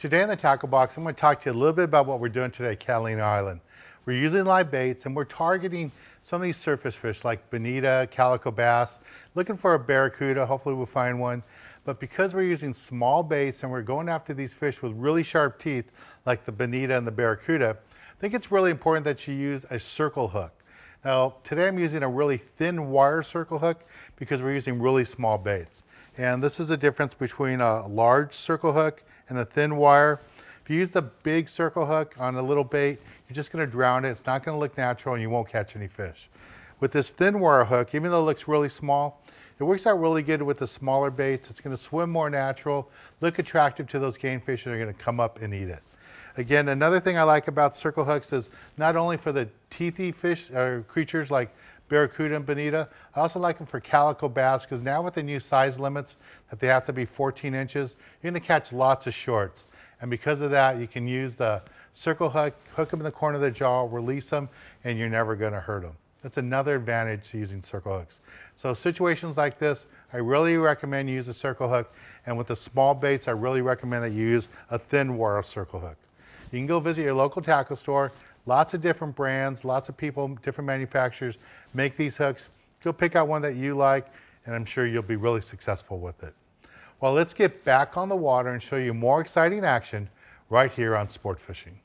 Today in the tackle box, I'm going to talk to you a little bit about what we're doing today at Catalina Island. We're using live baits and we're targeting some of these surface fish like bonita, calico bass, looking for a barracuda, hopefully we'll find one. But because we're using small baits and we're going after these fish with really sharp teeth like the bonita and the barracuda, I think it's really important that you use a circle hook. Now, today I'm using a really thin wire circle hook because we're using really small baits. And this is the difference between a large circle hook and a thin wire. If you use the big circle hook on a little bait, you're just gonna drown it. It's not gonna look natural and you won't catch any fish. With this thin wire hook, even though it looks really small, it works out really good with the smaller baits. It's gonna swim more natural, look attractive to those game fish that are gonna come up and eat it. Again, another thing I like about circle hooks is not only for the teethy fish or creatures like Barracuda and Bonita. I also like them for calico bass because now with the new size limits that they have to be 14 inches, you're gonna catch lots of shorts. And because of that, you can use the circle hook, hook them in the corner of the jaw, release them, and you're never gonna hurt them. That's another advantage to using circle hooks. So situations like this, I really recommend you use a circle hook. And with the small baits, I really recommend that you use a thin wire circle hook. You can go visit your local tackle store, Lots of different brands, lots of people, different manufacturers make these hooks. Go pick out one that you like, and I'm sure you'll be really successful with it. Well, let's get back on the water and show you more exciting action right here on Sport Fishing.